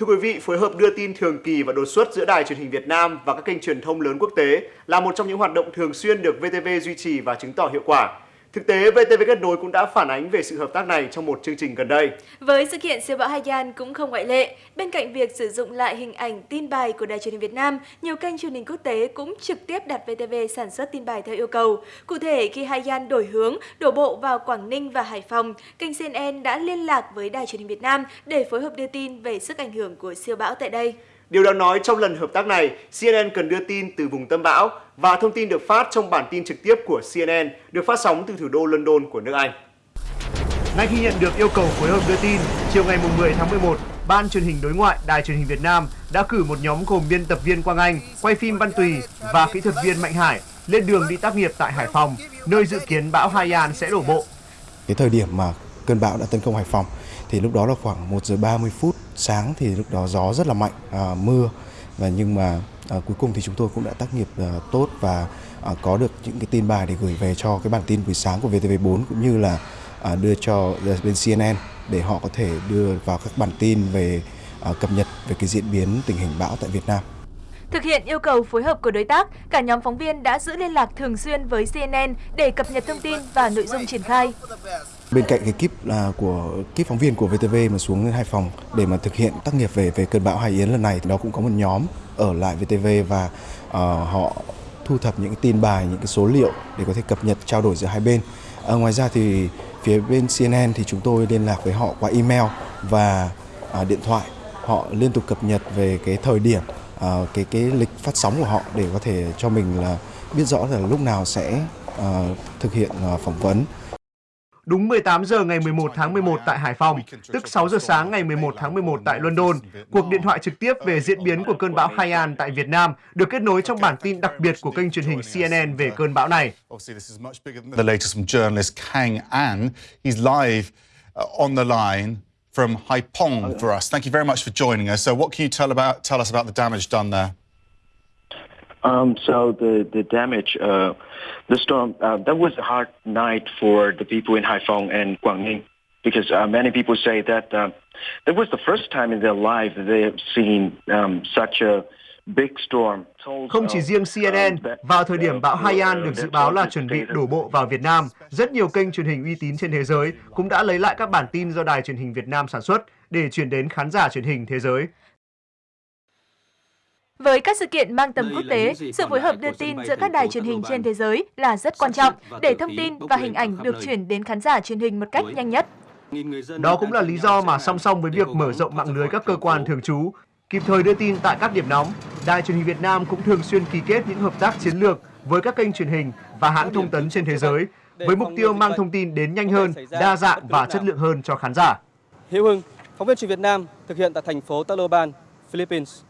Thưa quý vị, phối hợp đưa tin thường kỳ và đột xuất giữa Đài truyền hình Việt Nam và các kênh truyền thông lớn quốc tế là một trong những hoạt động thường xuyên được VTV duy trì và chứng tỏ hiệu quả. Thực tế, VTV Kết nối cũng đã phản ánh về sự hợp tác này trong một chương trình gần đây. Với sự kiện siêu bão Haiyan cũng không ngoại lệ. Bên cạnh việc sử dụng lại hình ảnh tin bài của Đài truyền hình Việt Nam, nhiều kênh truyền hình quốc tế cũng trực tiếp đặt VTV sản xuất tin bài theo yêu cầu. Cụ thể, khi Haiyan đổi hướng, đổ bộ vào Quảng Ninh và Hải Phòng, kênh CNN đã liên lạc với Đài truyền hình Việt Nam để phối hợp đưa tin về sức ảnh hưởng của siêu bão tại đây. Điều đáng nói trong lần hợp tác này, CNN cần đưa tin từ vùng tâm bão và thông tin được phát trong bản tin trực tiếp của CNN được phát sóng từ thủ đô London của nước Anh. Ngay khi nhận được yêu cầu phối hợp đưa tin, chiều ngày 10 tháng 11, Ban truyền hình đối ngoại Đài truyền hình Việt Nam đã cử một nhóm gồm biên tập viên Quang Anh, quay phim Văn Tùy và kỹ thuật viên Mạnh Hải lên đường đi tác nghiệp tại Hải Phòng, nơi dự kiến bão Haiyan sẽ đổ bộ. Cái thời điểm mà cơn bão đã tấn công Hải Phòng thì lúc đó là khoảng 1 giờ 30 phút sáng thì lúc đó gió rất là mạnh, à, mưa và nhưng mà à, cuối cùng thì chúng tôi cũng đã tác nghiệp à, tốt và à, có được những cái tin bài để gửi về cho cái bản tin buổi sáng của VTV4 cũng như là à, đưa cho à, bên CNN để họ có thể đưa vào các bản tin về à, cập nhật về cái diễn biến tình hình bão tại Việt Nam. Thực hiện yêu cầu phối hợp của đối tác, cả nhóm phóng viên đã giữ liên lạc thường xuyên với CNN để cập nhật thông tin và nội dung triển khai. Bên cạnh cái kíp là của kíp phóng viên của VTV mà xuống Hải Phòng để mà thực hiện tác nghiệp về về cơn bão Hải Yến lần này thì nó cũng có một nhóm ở lại VTV và uh, họ thu thập những cái tin bài, những cái số liệu để có thể cập nhật trao đổi giữa hai bên. À, ngoài ra thì phía bên CNN thì chúng tôi liên lạc với họ qua email và uh, điện thoại. Họ liên tục cập nhật về cái thời điểm uh, cái cái lịch phát sóng của họ để có thể cho mình là biết rõ là lúc nào sẽ uh, thực hiện uh, phỏng vấn. Đúng 18 giờ ngày 11 tháng 11 tại Hải Phòng, tức 6 giờ sáng ngày 11 tháng 11 tại London, cuộc điện thoại trực tiếp về diễn biến của cơn bão Haiyan tại Việt Nam được kết nối trong bản tin đặc biệt của kênh truyền hình CNN về cơn bão này. The latest from journalist Kang An, he's live uh, on the line from Haiphong for us. Thank you very much for joining us. So what can you tell about tell us about the damage done there? Um, so the the damage, uh, the storm, uh, that was a hard night for the people in Haiphong and Guangning, because uh, many people say that uh, that was the first time in their life they have seen um, such a big storm. Không chỉ riêng CNN, vào thời điểm bão Haiyan được dự báo là chuẩn bị đổ bộ vào Việt Nam, rất nhiều kênh truyền hình uy tín trên thế giới cũng đã lấy lại các bản tin do Đài truyền hình Việt Nam sản xuất để chuyển đến khán giả truyền hình thế giới. Với các sự kiện mang tầm quốc tế, sự phối hợp đưa tin giữa các đài truyền hình trên thế giới là rất quan trọng để thông tin và hình ảnh được chuyển đến khán giả truyền hình một cách nhanh nhất. Đó cũng là lý do mà song song với việc mở rộng mạng lưới các cơ quan thường trú, kịp thời đưa tin tại các điểm nóng, Đài truyền hình Việt Nam cũng thường xuyên ký kết những hợp tác chiến lược với các kênh truyền hình và hãng thông tấn trên thế giới với mục tiêu mang thông tin đến nhanh hơn, đa dạng và chất lượng hơn cho khán giả. Hiếu Hưng, phóng viên truyền Việt Nam thực hiện tại thành phố Tacloban, Philippines.